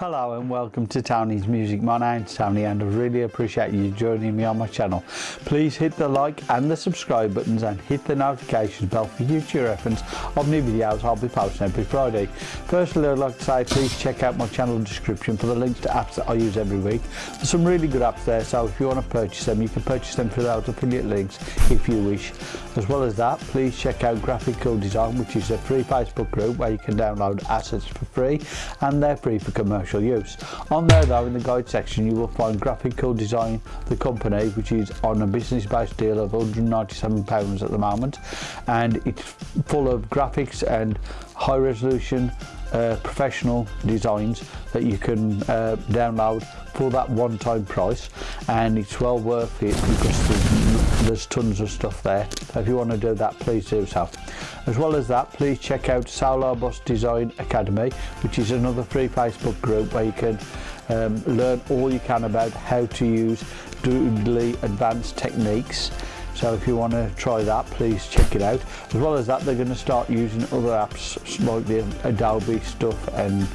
Hello and welcome to Tony's Music. My name's Tony and I really appreciate you joining me on my channel. Please hit the like and the subscribe buttons and hit the notification bell for future reference of new videos I'll be posting every Friday. Firstly I'd like to say please check out my channel description for the links to apps that I use every week. There's some really good apps there so if you want to purchase them you can purchase them through those affiliate links if you wish. As well as that please check out Graphic Cool Design which is a free Facebook group where you can download assets for free and they're free for commercial commercial use. On there though, in the guide section, you will find Graphical Design, the company, which is on a business-based deal of £197 at the moment. And it's full of graphics and high resolution uh, professional designs that you can uh, download for that one-time price and it's well worth it because there's, tons of stuff there. If you want to do that please do so. As well as that please check out Solar Bus Design Academy which is another free Facebook group where you can um, learn all you can about how to use doodly advanced techniques. So if you want to try that please check it out. As well as that they're going to start using other apps like the Adobe stuff and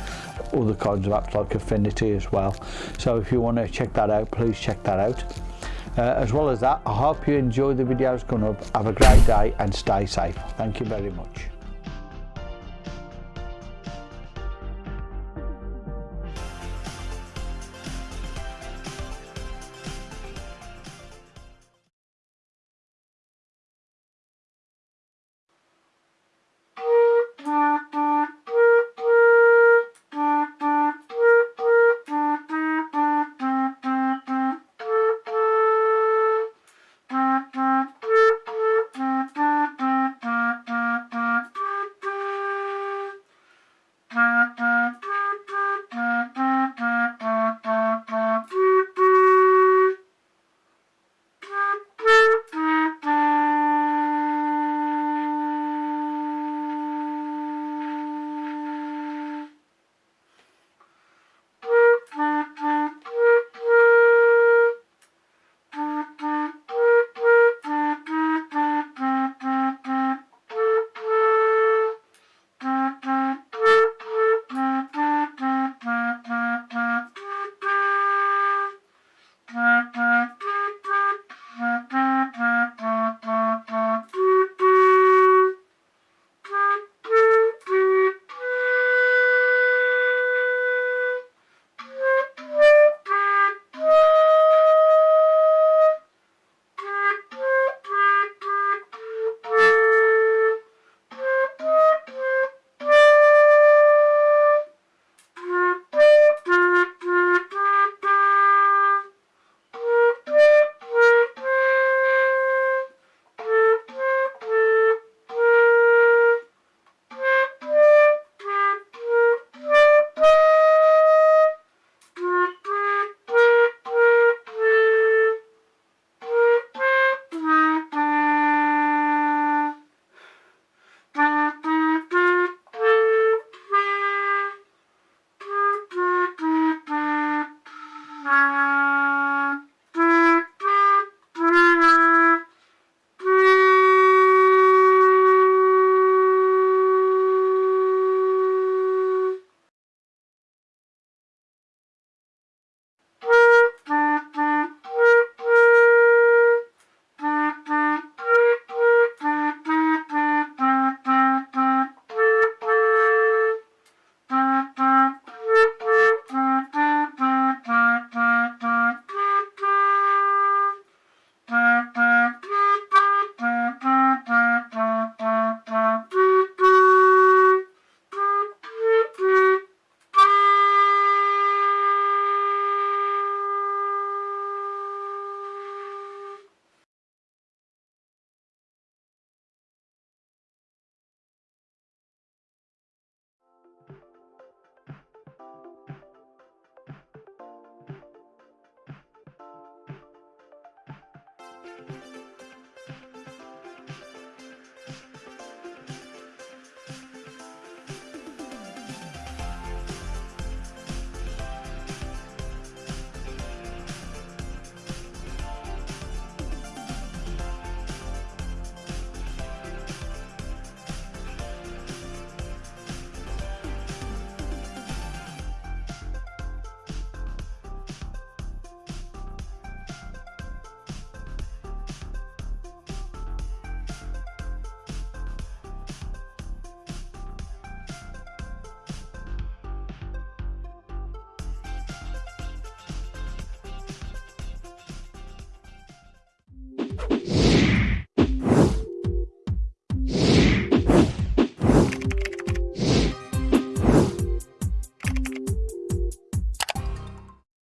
other kinds of apps like Affinity as well. So if you want to check that out please check that out Uh, as well as that, I hope you enjoy the videos coming up. Have a great day and stay safe. Thank you very much.